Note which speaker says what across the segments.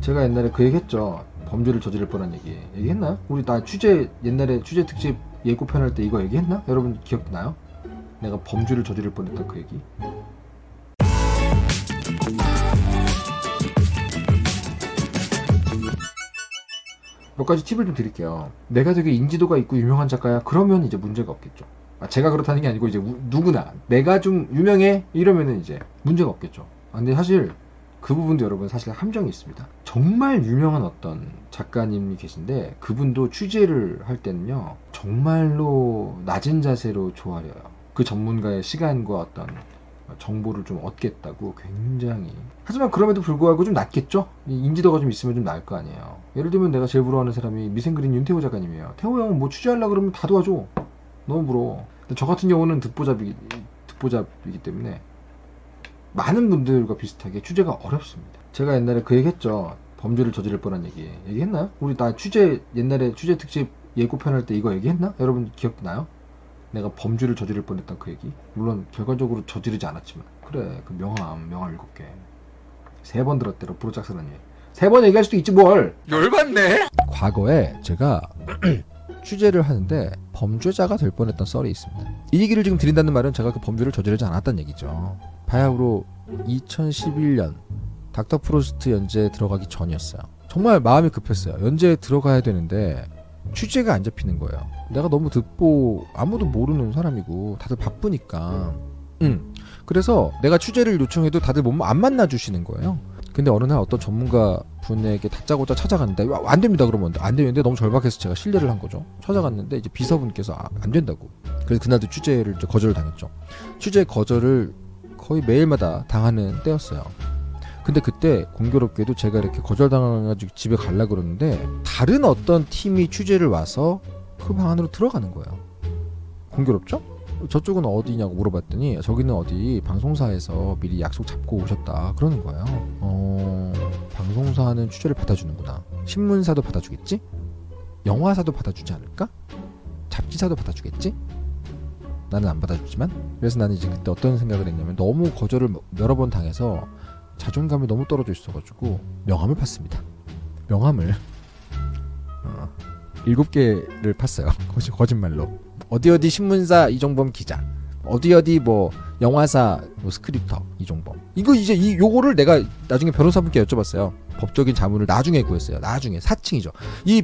Speaker 1: 제가 옛날에 그 얘기 했죠. 범죄를 저지를 뻔한 얘기. 얘기했나요? 우리 나 취재, 옛날에 취재 특집 예고편 할 때 이거 얘기했나? 여러분 기억나요? 내가 범죄를 저지를 뻔했던 그 얘기. 몇 가지 팁을 좀 드릴게요. 내가 되게 인지도가 있고 유명한 작가야. 그러면 이제 문제가 없겠죠. 아, 제가 그렇다는 게 아니고 이제 우- 누구나 내가 좀 유명해 이러면은 이제 문제가 없겠죠. 아, 근데 사실 그 부분도 여러분 사실 함정이 있습니다. 정말 유명한 어떤 작가님이 계신데 그분도 취재를 할 때는요 정말로 낮은 자세로 조아려요. 그 전문가의 시간과 어떤 정보를 좀 얻겠다고 굉장히 하지만 그럼에도 불구하고 좀 낫겠죠? 이 인지도가 좀 있으면 좀 나을 거 아니에요. 예를 들면 내가 제일 부러워하는 사람이 미생그린 윤태호 작가님이에요. 태호 형은 뭐 취재하려고 그러면 다 도와줘. 너무 부러워. 근데 저 같은 경우는 듣보잡이기, 듣보잡이기 때문에 많은 분들과 비슷하게 취재가 어렵습니다. 제가 옛날에 그 얘기 했죠. 범죄를 저지를 뻔한 얘기. 얘기했나요? 우리 나 취재, 옛날에 취재 특집 예고편 할 때 이거 얘기했나? 여러분 기억나요? 내가 범죄를 저지를 뻔했던 그 얘기. 물론 결과적으로 저지르지 않았지만. 그래, 그 명함, 명함 일곱 개. 세 번 들었대로 브로짝사라님. 세번 얘기할 수도 있지 뭘.
Speaker 2: 열받네.
Speaker 3: 과거에 제가 취재를 하는데 범죄자가 될 뻔했던 썰이 있습니다. 이 얘기를 지금 드린다는 말은 제가 그 범죄를 저지르지 않았다는 얘기죠. 바야흐로 2011년 닥터 프로스트 연재에 들어가기 전이었어요. 정말 마음이 급했어요. 연재에 들어가야 되는데 취재가 안 잡히는 거예요. 내가 너무 듣보 아무도 모르는 사람이고 다들 바쁘니까. 음. 그래서 내가 취재를 요청해도 다들 못, 안 만나 주시는 거예요. 근데 어느 날 어떤 전문가 분에게 다짜고짜 찾아갔는데 와, 안 됩니다 그러면 안 되는데 너무 절박해서 제가 신뢰를 한 거죠. 찾아갔는데 이제 비서분께서 아, 안 된다고. 그래서 그날도 취재를 거절을 당했죠. 취재 거절을 거의 매일마다 당하는 때였어요. 근데 그때 공교롭게도 제가 이렇게 거절당해가지고 집에 갈라 그러는데 다른 어떤 팀이 취재를 와서 그 방 안으로 들어가는 거예요. 공교롭죠? 저쪽은 어디냐고 물어봤더니 저기는 어디 방송사에서 미리 약속 잡고 오셨다 그러는 거예요. 어 방송사는 취재를 받아주는구나. 신문사도 받아주겠지? 영화사도 받아주지 않을까? 잡지사도 받아주겠지? 나는 안 받아주지만 그래서 나는 이제 그때 어떤 생각을 했냐면 너무 거절을 여러 번 당해서 자존감이 너무 떨어져 있어가지고 명함을 팠습니다. 명함을 어, 일곱 개를 팠어요. 거짓 거짓말로. 어디 어디 신문사 이종범 기자, 어디 어디 뭐 영화사 뭐 스크립터 이종범. 이거 이제 이 요거를 내가 나중에 변호사분께 여쭤봤어요. 법적인 자문을 나중에 구했어요. 나중에 사칭이죠. 이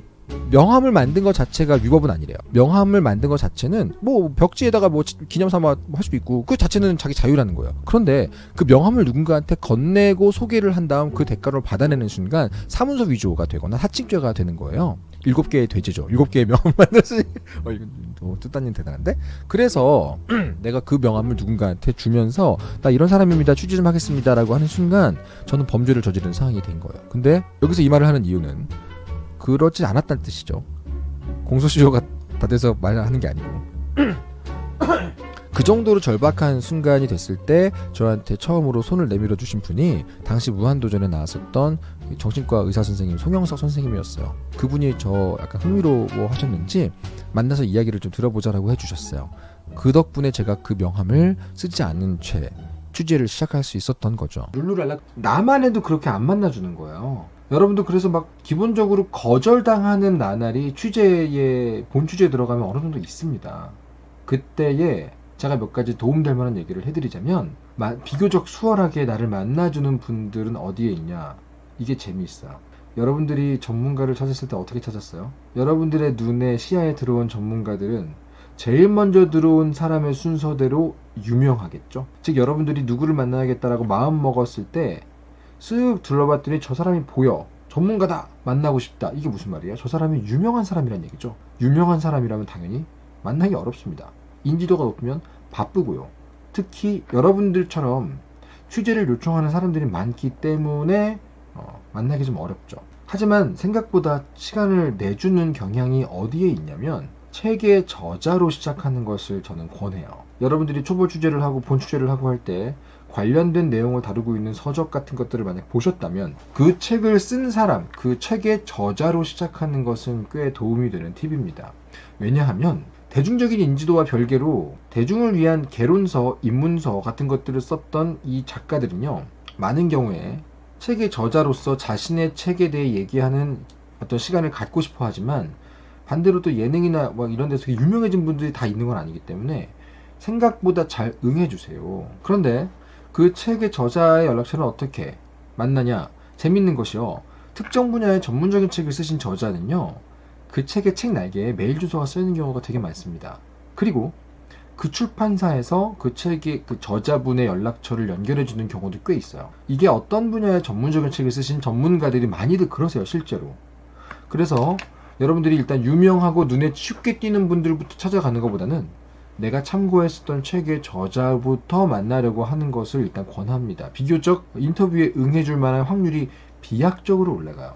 Speaker 3: 명함을 만든 것 자체가 위법은 아니래요. 명함을 만든 것 자체는 뭐 벽지에다가 뭐 기념 삼아 할 수도 있고 그 자체는 자기 자유라는 거예요. 그런데 그 명함을 누군가한테 건네고 소개를 한 다음 그 대가를 받아내는 순간 사문서 위조가 되거나 사칭죄가 되는 거예요. 일곱 개의 돼지죠. 일곱 개의 명함 만들었으니 어 이거 또 뜻단님 대단한데? 그래서 내가 그 명함을 누군가한테 주면서 나 이런 사람입니다. 취재 좀 하겠습니다라고 하는 순간 저는 범죄를 저지른 상황이 된 거예요. 근데 여기서 이 말을 하는 이유는 그렇지 않았다는 뜻이죠. 공소시효가 다 돼서 말하는 게 아니고. 그 정도로 절박한 순간이 됐을 때 저한테 처음으로 손을 내밀어 주신 분이 당시 무한도전에 나왔었던 정신과 의사 선생님 송영석 선생님이었어요. 그분이 저 약간 흥미로워 하셨는지 만나서 이야기를 좀 들어보자라고 해주셨어요. 그 덕분에 제가 그 명함을 쓰지 않은 채 취재를 시작할 수 있었던 거죠.
Speaker 1: 룰루랄라 나만 해도 그렇게 안 만나주는 거예요. 여러분도 그래서 막 기본적으로 거절당하는 나날이 취재에 본 취재에 들어가면 어느 정도 있습니다. 그때에 제가 몇 가지 도움될 만한 얘기를 해드리자면 마- 비교적 수월하게 나를 만나주는 분들은 어디에 있냐 이게 재미있어요. 여러분들이 전문가를 찾았을 때 어떻게 찾았어요? 여러분들의 눈에 시야에 들어온 전문가들은 제일 먼저 들어온 사람의 순서대로 유명하겠죠. 즉 여러분들이 누구를 만나야겠다라고 마음 먹었을 때 쓱 둘러봤더니 저 사람이 보여. 전문가다. 만나고 싶다. 이게 무슨 말이에요? 저 사람이 유명한 사람이란 얘기죠. 유명한 사람이라면 당연히 만나기 어렵습니다. 인지도가 높으면 바쁘고요. 특히 여러분들처럼 취재를 요청하는 사람들이 많기 때문에 어, 만나기 좀 어렵죠. 하지만 생각보다 시간을 내주는 경향이 어디에 있냐면 책의 저자로 시작하는 것을 저는 권해요. 여러분들이 초보 취재를 하고 본 취재를 하고 할 때 관련된 내용을 다루고 있는 서적 같은 것들을 만약 보셨다면 그 책을 쓴 사람, 그 책의 저자로 시작하는 것은 꽤 도움이 되는 팁입니다. 왜냐하면 대중적인 인지도와 별개로 대중을 위한 개론서, 입문서 같은 것들을 썼던 이 작가들은요, 많은 경우에 책의 저자로서 자신의 책에 대해 얘기하는 어떤 시간을 갖고 싶어 하지만 반대로 또 예능이나 뭐 이런 데서 유명해진 분들이 다 있는 건 아니기 때문에 생각보다 잘 응해주세요. 그런데 그 책의 저자의 연락처는 어떻게 만나냐? 재밌는 것이요. 특정 분야의 전문적인 책을 쓰신 저자는요. 그 책의 책 날개에 메일 주소가 쓰이는 경우가 되게 많습니다. 그리고 그 출판사에서 그 책의 그 저자분의 연락처를 연결해 주는 경우도 꽤 있어요. 이게 어떤 분야의 전문적인 책을 쓰신 전문가들이 많이들 그러세요, 실제로. 그래서 여러분들이 일단 유명하고 눈에 쉽게 띄는 분들부터 찾아가는 것보다는 내가 참고했었던 책의 저자부터 만나려고 하는 것을 일단 권합니다. 비교적 인터뷰에 응해줄 만한 확률이 비약적으로 올라가요.